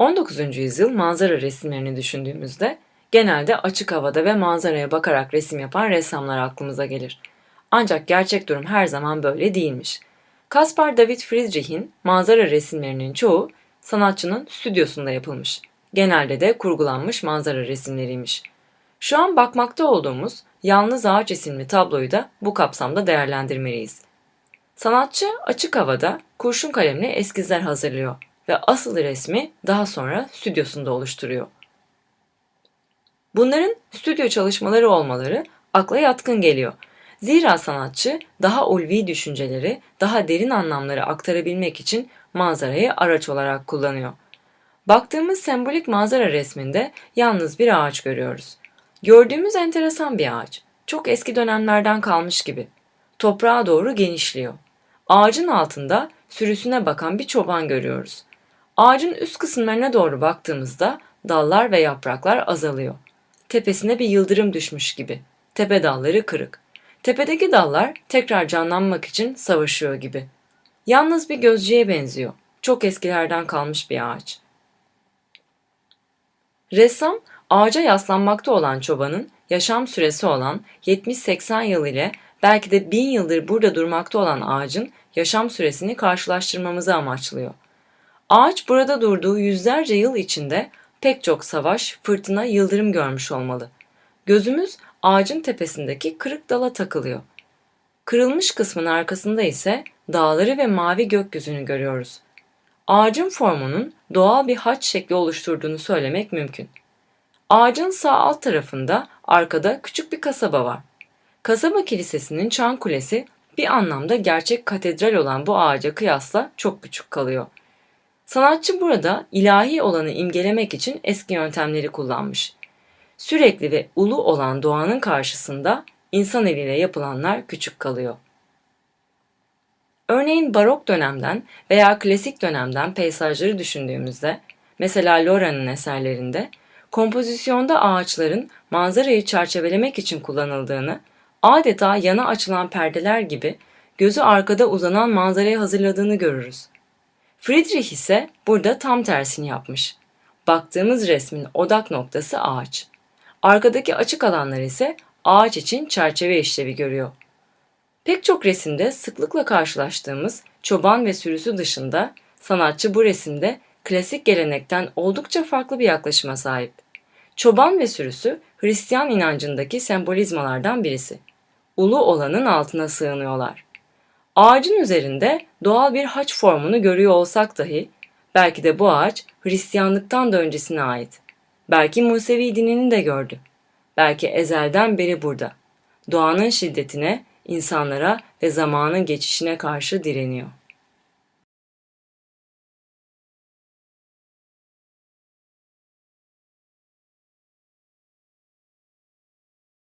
19. yüzyıl manzara resimlerini düşündüğümüzde genelde açık havada ve manzaraya bakarak resim yapan ressamlar aklımıza gelir. Ancak gerçek durum her zaman böyle değilmiş. Caspar David Friedrich'in manzara resimlerinin çoğu sanatçının stüdyosunda yapılmış. Genelde de kurgulanmış manzara resimleriymiş. Şu an bakmakta olduğumuz Yalnız Ağaç isimli tabloyu da bu kapsamda değerlendirmeliyiz. Sanatçı açık havada kurşun kalemle eskizler hazırlıyor ve asıl resmi daha sonra stüdyosunda oluşturuyor. Bunların stüdyo çalışmaları olmaları akla yatkın geliyor. Zira sanatçı daha ulvi düşünceleri, daha derin anlamları aktarabilmek için manzarayı araç olarak kullanıyor. Baktığımız sembolik manzara resminde yalnız bir ağaç görüyoruz. Gördüğümüz enteresan bir ağaç. Çok eski dönemlerden kalmış gibi. Toprağa doğru genişliyor. Ağacın altında sürüsüne bakan bir çoban görüyoruz. Ağacın üst kısımlarına doğru baktığımızda dallar ve yapraklar azalıyor. Tepesine bir yıldırım düşmüş gibi. Tepe dalları kırık. Tepedeki dallar tekrar canlanmak için savaşıyor gibi. Yalnız bir gözcüye benziyor. Çok eskilerden kalmış bir ağaç. Ressam ağaca yaslanmakta olan çobanın yaşam süresi olan 70-80 yıl ile belki de 1000 yıldır burada durmakta olan ağacın yaşam süresini karşılaştırmamızı amaçlıyor. Ağaç burada durduğu yüzlerce yıl içinde pek çok savaş, fırtına, yıldırım görmüş olmalı. Gözümüz ağacın tepesindeki kırık dala takılıyor. Kırılmış kısmın arkasında ise dağları ve mavi gökyüzünü görüyoruz. Ağacın formunun doğal bir haç şekli oluşturduğunu söylemek mümkün. Ağacın sağ alt tarafında arkada küçük bir kasaba var. Kasaba kilisesinin çan kulesi bir anlamda gerçek katedral olan bu ağaca kıyasla çok küçük kalıyor. Sanatçı burada ilahi olanı imgelemek için eski yöntemleri kullanmış. Sürekli ve ulu olan doğanın karşısında insan eliyle yapılanlar küçük kalıyor. Örneğin barok dönemden veya klasik dönemden peyzajları düşündüğümüzde, mesela Lora'nın eserlerinde, kompozisyonda ağaçların manzarayı çerçevelemek için kullanıldığını, adeta yana açılan perdeler gibi gözü arkada uzanan manzarayı hazırladığını görürüz. Friedrich ise burada tam tersini yapmış. Baktığımız resmin odak noktası ağaç. Arkadaki açık alanlar ise ağaç için çerçeve işlevi görüyor. Pek çok resimde sıklıkla karşılaştığımız çoban ve sürüsü dışında sanatçı bu resimde klasik gelenekten oldukça farklı bir yaklaşıma sahip. Çoban ve sürüsü Hristiyan inancındaki sembolizmalardan birisi. Ulu olanın altına sığınıyorlar. Ağacın üzerinde doğal bir haç formunu görüyor olsak dahi belki de bu ağaç Hristiyanlıktan da öncesine ait. Belki Musevi dinini de gördü. Belki ezelden beri burada. Doğanın şiddetine, insanlara ve zamanın geçişine karşı direniyor.